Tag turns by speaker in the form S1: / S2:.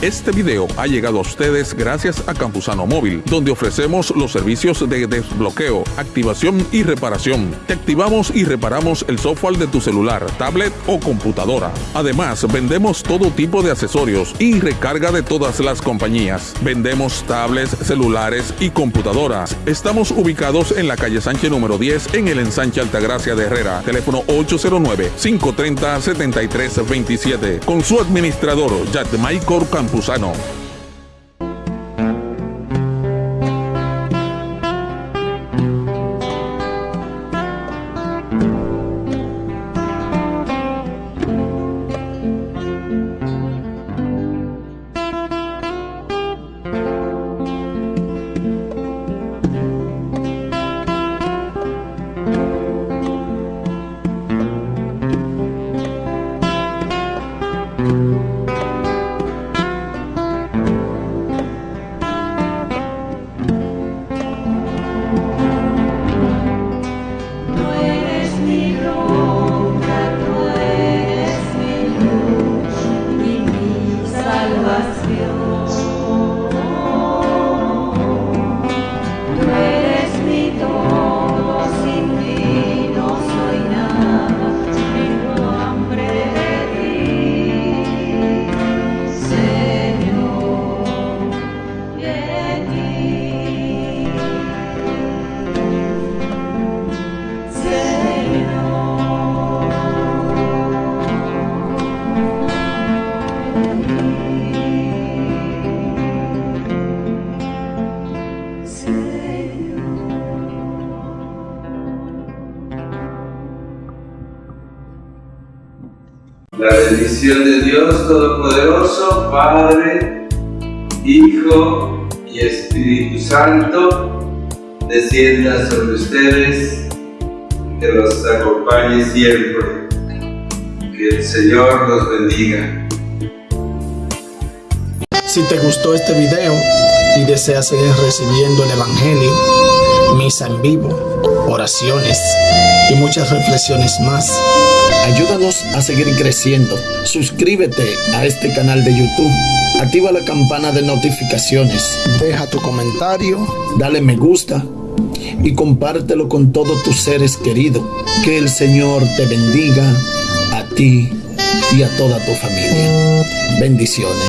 S1: Este video ha llegado a ustedes gracias a Campusano Móvil, donde ofrecemos los servicios de desbloqueo, activación y reparación. Te activamos y reparamos el software de tu celular, tablet o computadora. Además, vendemos todo tipo de accesorios y recarga de todas las compañías. Vendemos tablets, celulares y computadoras. Estamos ubicados en la calle Sánchez número 10 en el ensanche Altagracia de Herrera. Teléfono 809-530-7327. Con su administrador, Michael Campuzano campusano.
S2: La bendición de Dios Todopoderoso, Padre, Hijo y Espíritu Santo, descienda sobre ustedes, que los acompañe siempre. Que el Señor los bendiga.
S3: Si te gustó este video y deseas seguir recibiendo el Evangelio, misa en vivo, oraciones y muchas reflexiones más, Ayúdanos a seguir creciendo. Suscríbete a este canal de YouTube. Activa la campana de notificaciones. Deja tu comentario. Dale me gusta. Y compártelo con todos tus seres queridos. Que el Señor te bendiga a ti y a toda tu familia. Bendiciones.